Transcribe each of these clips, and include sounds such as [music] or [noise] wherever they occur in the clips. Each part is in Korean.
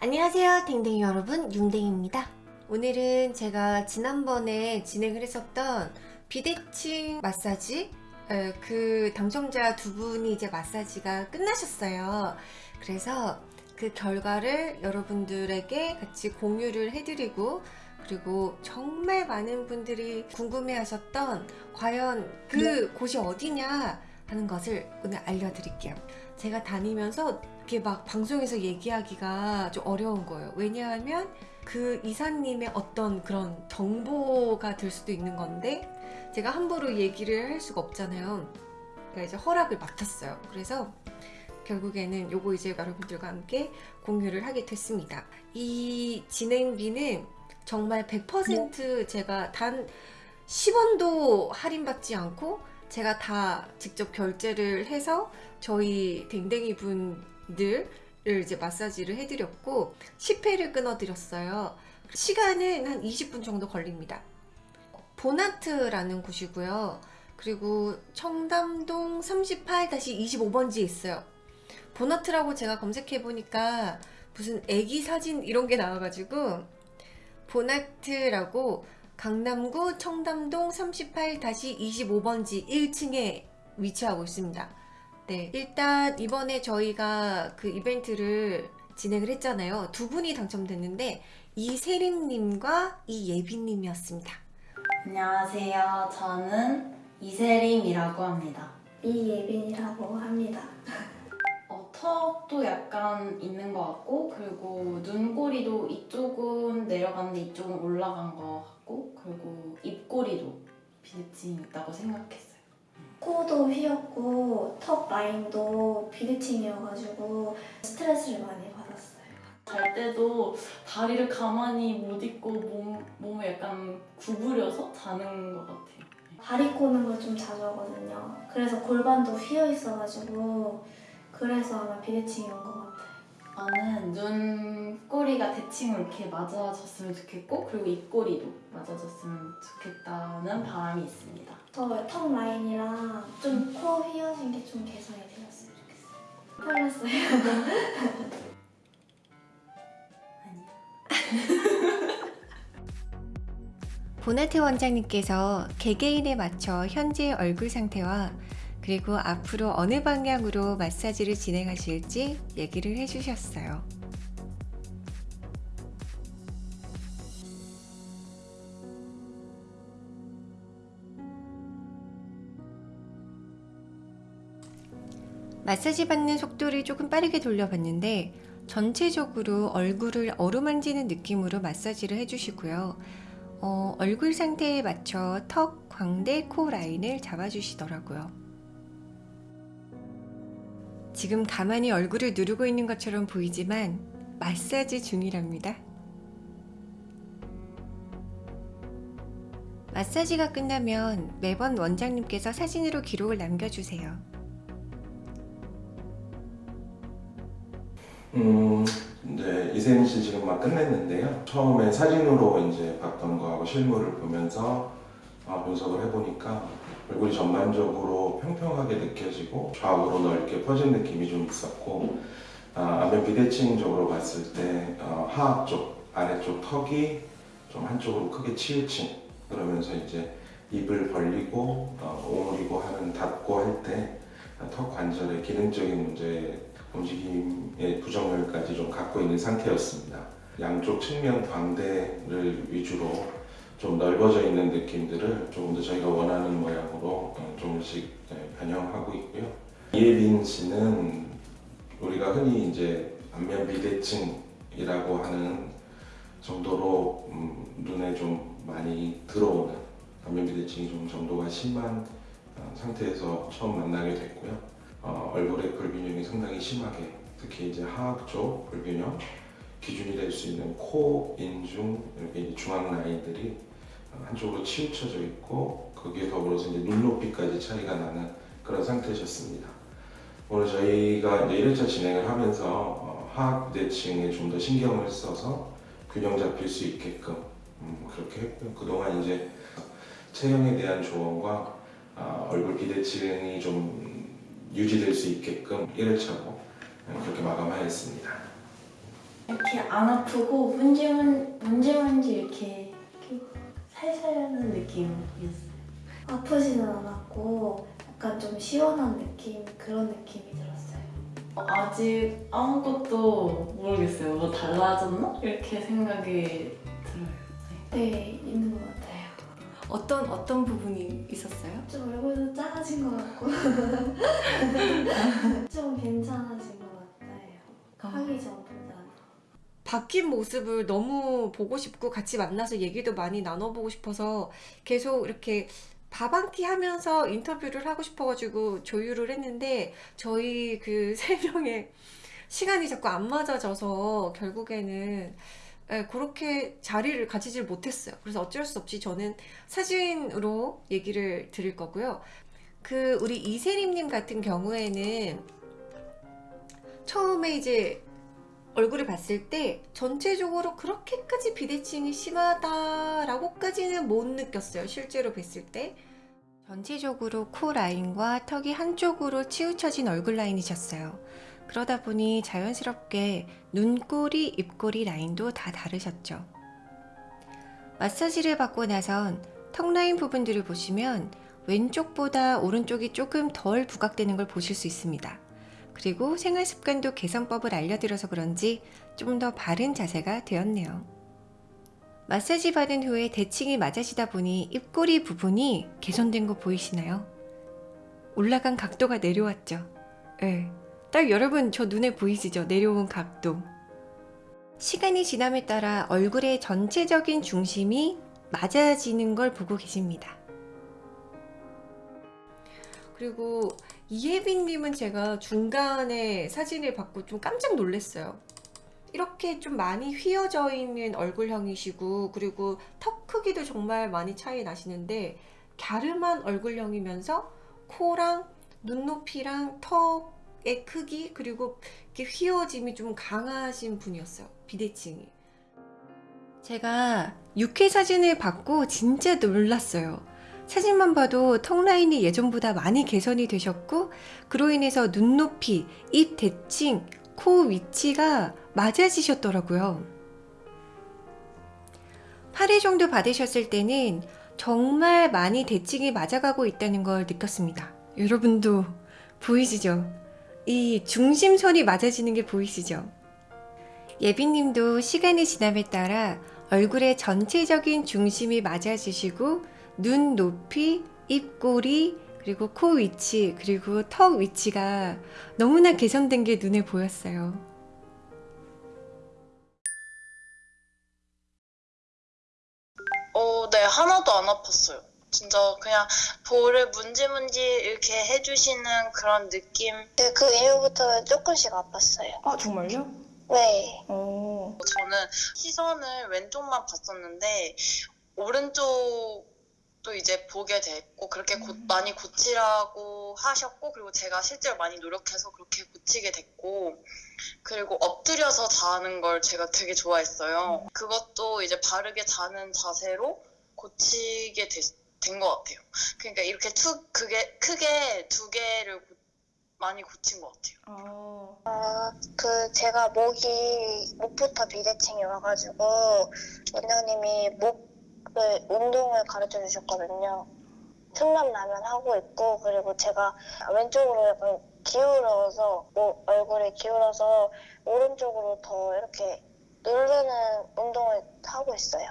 안녕하세요 댕댕이 여러분. 윤댕입니다. 오늘은 제가 지난번에 진행을 했었던 비대칭 마사지 에, 그 당첨자 두 분이 이제 마사지가 끝나셨어요. 그래서 그 결과를 여러분들에게 같이 공유를 해드리고 그리고 정말 많은 분들이 궁금해 하셨던 과연 그 곳이 어디냐 하는 것을 오늘 알려드릴게요. 제가 다니면서 이렇게 막 방송에서 얘기하기가 좀 어려운 거예요. 왜냐하면 그 이사님의 어떤 그런 정보가 될 수도 있는 건데 제가 함부로 얘기를 할 수가 없잖아요. 그러니까 이제 허락을 맡았어요. 그래서 결국에는 요거 이제 여러분들과 함께 공유를 하게 됐습니다. 이 진행비는 정말 100% 제가 단 10원도 할인받지 않고 제가 다 직접 결제를 해서 저희 댕댕이 분 들을 이제 마사지를 해드렸고 10회를 끊어드렸어요. 시간은 한 20분 정도 걸립니다. 보나트라는 곳이고요. 그리고 청담동 38-25번지에 있어요. 보나트라고 제가 검색해보니까 무슨 애기 사진 이런 게 나와가지고 보나트라고 강남구 청담동 38-25번지 1층에 위치하고 있습니다. 네, 일단 이번에 저희가 그 이벤트를 진행을 했잖아요. 두 분이 당첨됐는데 이세림님과 이예빈님이었습니다. 안녕하세요. 저는 이세림이라고 합니다. 이예빈이라고 합니다. [laughs] 어, 턱도 약간 있는 것 같고 그리고 눈꼬리도 이쪽은 내려갔는데 이쪽은 올라간 것 같고 그리고 입꼬리도 비대칭이 있다고 생각했어요. 코도 휘었고 턱 라인도 비대칭이어가지고 스트레스를 많이 받았어요. 잘 때도 다리를 가만히 못 있고 몸, 몸을 약간 구부려서 자는 것 같아요. 다리 꼬는 걸 좀 자주 하거든요. 그래서 골반도 휘어 있어가지고 그래서 아마 비대칭이 온 것 같아요. 나는 눈꼬리가 대칭으로 이렇게 맞아졌으면 좋겠고 그리고 입꼬리도 맞아졌으면 좋겠다는 바람이 있습니다. 저 턱 라인이랑 좀 코 휘어진 게 좀 개선이 되었으면 좋겠어요. 털렸어요. 보나트 원장님께서 개개인에 맞춰 현재 얼굴 상태와 그리고 앞으로 어느 방향으로 마사지를 진행하실지 얘기를 해주셨어요. 마사지 받는 속도를 조금 빠르게 돌려봤는데 전체적으로 얼굴을 어루만지는 느낌으로 마사지를 해주시고요. 어, 얼굴 상태에 맞춰 턱, 광대, 코 라인을 잡아주시더라고요. 지금 가만히 얼굴을 누르고 있는 것처럼 보이지만 마사지 중이랍니다. 마사지가 끝나면 매번 원장님께서 사진으로 기록을 남겨주세요. 음, 이제 이세민 씨 지금 막 끝냈는데요. 처음에 사진으로 이제 봤던 거하고 실물을 보면서 아, 분석을 해보니까 얼굴이 전반적으로 평평하게 느껴지고 좌우로 넓게 퍼진 느낌이 좀 있었고 아, 안면 비대칭적으로 봤을 때 어, 하악 쪽, 아래쪽 턱이 좀 한쪽으로 크게 치우친 그러면서 이제 입을 벌리고 어, 오므리고 하는 닫고 할 때 턱 관절의 기능적인 문제 움직임의 부정률까지 좀 갖고 있는 상태였습니다. 양쪽 측면 광대를 위주로 좀 넓어져 있는 느낌들을 조금 더 저희가 원하는 모양으로 어, 조금씩 네, 변형하고 있고요. 이예빈 씨는 우리가 흔히 이제 안면 비대칭이라고 하는 정도로 음, 눈에 좀 많이 들어오는 안면 비대칭이 좀 정도가 심한 어, 상태에서 처음 만나게 됐고요. 어, 얼굴의 불균형이 상당히 심하게 특히 이제 하악 쪽 불균형 기준이 될 수 있는 코, 인중 이렇게 중앙 라인들이 어, 한쪽으로 치우쳐져 있고 거기에 더불어서 이제 눈 높이까지 차이가 나는 그런 상태셨습니다. 오늘 저희가 이제 1회차 진행을 하면서 어, 하악 비대칭에 좀 더 신경을 써서 균형 잡힐 수 있게끔 음, 그렇게 했고요. 그동안 이제 체형에 대한 조언과 아, 얼굴 비대칭이 좀 유지될 수 있게끔 1회차로 그렇게 마감하였습니다. 이렇게 안 아프고 문지문 문지문지 이렇게, 이렇게 살살 하는 느낌이었어요. 아프지는 않았고 약간 좀 시원한 느낌 그런 느낌이 들었어요. 아직 아무것도 모르겠어요. 뭐 달라졌나? 이렇게 생각이 들어요. 네 있는 것 같아요. 어떤 어떤 부분이 있었어요? 좀 얼굴도 작아진 것 같고 [laughs] 좀 괜찮아진 것 같아요. 하기 전보다. 바뀐 모습을 너무 보고 싶고 같이 만나서 얘기도 많이 나눠보고 싶어서 계속 이렇게 밥한끼 하면서 인터뷰를 하고 싶어가지고 조율을 했는데 저희 그 [laughs] 세 명의 시간이 자꾸 안 맞아져서 결국에는 예, 그렇게 자리를 가지질 못했어요. 그래서 어쩔 수 없이 저는 사진으로 얘기를 드릴 거고요. 그 우리 이세림님 같은 경우에는 처음에 이제 얼굴을 봤을 때 전체적으로 그렇게까지 비대칭이 심하다라고까지는 못 느꼈어요. 실제로 뵀을 때. 전체적으로 코 라인과 턱이 한쪽으로 치우쳐진 얼굴 라인이셨어요. 그러다 보니 자연스럽게 눈꼬리, 입꼬리 라인도 다 다르셨죠. 마사지를 받고 나선 턱 라인 부분들을 보시면 왼쪽보다 오른쪽이 조금 덜 부각되는 걸 보실 수 있습니다. 그리고 생활 습관도 개선법을 알려드려서 그런지 좀 더 바른 자세가 되었네요. 마사지 받은 후에 대칭이 맞아지다 보니 입꼬리 부분이 개선된 거 보이시나요? 올라간 각도가 내려왔죠. 예. 딱 여러분 저 눈에 보이시죠? 내려온 각도. 시간이 지남에 따라 얼굴의 전체적인 중심이 맞아지는 걸 보고 계십니다. 그리고 이혜빈님은 제가 중간에 사진을 받고 좀 깜짝 놀랐어요. 이렇게 좀 많이 휘어져 있는 얼굴형이시고 그리고 턱 크기도 정말 많이 차이 나시는데 갸름한 얼굴형이면서 코랑 눈높이랑 턱의 크기 그리고 이렇게 휘어짐이 좀 강하신 분이었어요. 비대칭이. 제가 6회 사진을 받고 진짜 놀랐어요. 사진만 봐도 턱 라인이 예전보다 많이 개선이 되셨고 그로 인해서 눈높이, 입 대칭, 코 위치가 맞아지셨더라고요. 8회 정도 받으셨을 때는 정말 많이 대칭이 맞아가고 있다는 걸 느꼈습니다. 여러분도 보이시죠? 이 중심선이 맞아지는 게 보이시죠? 예빈님도 시간이 지남에 따라 얼굴의 전체적인 중심이 맞아지시고 눈 높이, 입꼬리, 그리고 코 위치, 그리고 턱 위치가 너무나 개선된 게 눈에 보였어요. 어, 네, 하나도 안 아팠어요. 진짜 그냥 볼을 문지문지 이렇게 해주시는 그런 느낌. 네, 그 이후부터는 조금씩 아팠어요. 아, 정말요? 네. 어. 저는 시선을 왼쪽만 봤었는데 오른쪽 도 이제 보게 됐고 그렇게 고- 많이 고치라고 하셨고 그리고 제가 실제로 많이 노력해서 그렇게 고치게 됐고 그리고 엎드려서 자는 걸 제가 되게 좋아했어요. 그것도 이제 바르게 자는 자세로 고치게 된 것 같아요. 그러니까 이렇게 투 그게 크게 두 개를 고- 많이 고친 것 같아요. 아, 그 제가 목이 목부터 비대칭이 와가지고 원장님이 목 을 운동을 가르쳐 주셨거든요. 틈만 나면 하고 있고 그리고 제가 왼쪽으로 약간 기울어서 뭐 얼굴이 기울어서 오른쪽으로 더 이렇게 누르는 운동을 하고 있어요.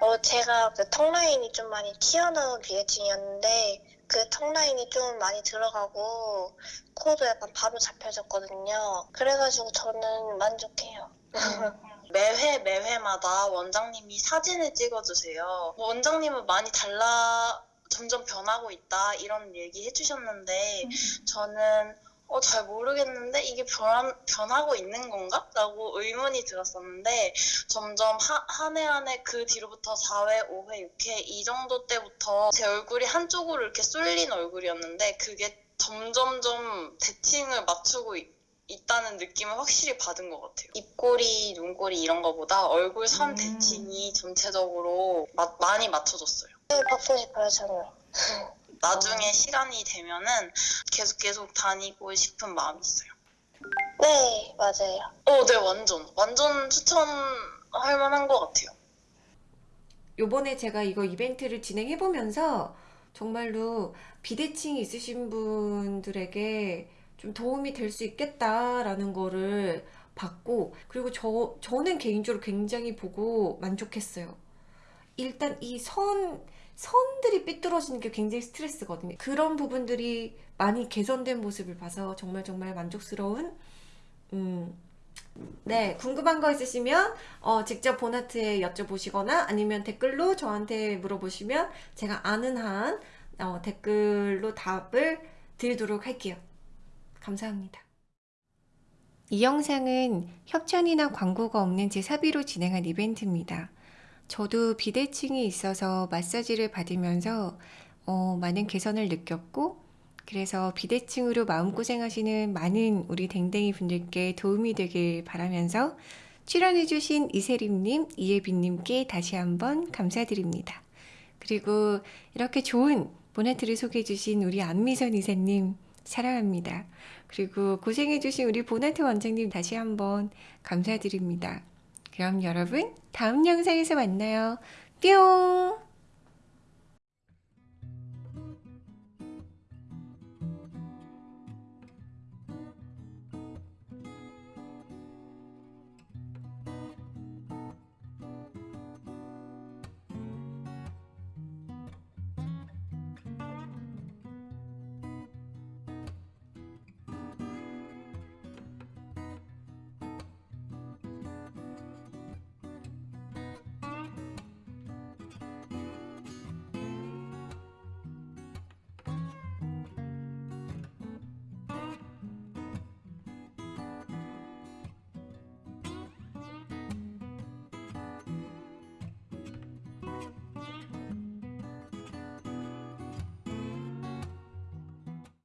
어, 제가 그 턱라인이 좀 많이 튀어나온 비대칭이었는데 그 턱라인이 좀 많이 들어가고 코도 약간 바로 잡혀졌거든요. 그래가지고 저는 만족해요. [laughs] 매회 매회마다 원장님이 사진을 찍어주세요. 뭐 원장님은 많이 달라 점점 변하고 있다 이런 얘기 해주셨는데 저는 어, 잘 모르겠는데 이게 변, 변하고 있는 건가? 라고 의문이 들었었는데 점점 한 해 한 해 그 뒤로부터 4회, 5회, 6회 이 정도 때부터 제 얼굴이 한쪽으로 이렇게 쏠린 얼굴이었는데 그게 점점점 대칭을 맞추고 있, 있다는 느낌을 확실히 받은 것 같아요. 입꼬리, 눈꼬리 이런 거보다 얼굴 선 음. 대칭이 전체적으로 마- 많이 맞춰졌어요. 네, 받고 싶어요, 저는. 나중에 시간이 되면은 계속 계속 다니고 싶은 마음이 있어요. 네, 맞아요. 어, 네, 완전. 완전 추천할 만한 것 같아요. 요번에 제가 이거 이벤트를 진행해 보면서 정말로 비대칭이 있으신 분들에게 좀 도움이 될 수 있겠다라는 거를 봤고 그리고 저 저는 개인적으로 굉장히 보고 만족했어요. 일단 이 선 선들이 삐뚤어지는 게 굉장히 스트레스거든요. 그런 부분들이 많이 개선된 모습을 봐서 정말 정말 만족스러운 음, 네, 궁금한 거 있으시면 어, 직접 보나트에 여쭤보시거나 아니면 댓글로 저한테 물어보시면 제가 아는 한 어, 댓글로 답을 드리도록 할게요. 감사합니다. 이 영상은 협찬이나 광고가 없는 제 사비로 진행한 이벤트입니다. 저도 비대칭이 있어서 마사지를 받으면서 어, 많은 개선을 느꼈고 그래서 비대칭으로 마음고생하시는 많은 우리 댕댕이 분들께 도움이 되길 바라면서 출연해주신 이세림님, 이예빈님께 다시 한번 감사드립니다. 그리고 이렇게 좋은 보네트를 소개해주신 우리 안미선 이사님 사랑합니다. 그리고 고생해주신 우리 보네트 원장님 다시 한번 감사드립니다. 그럼 여러분 다음 영상에서 만나요. 뿅!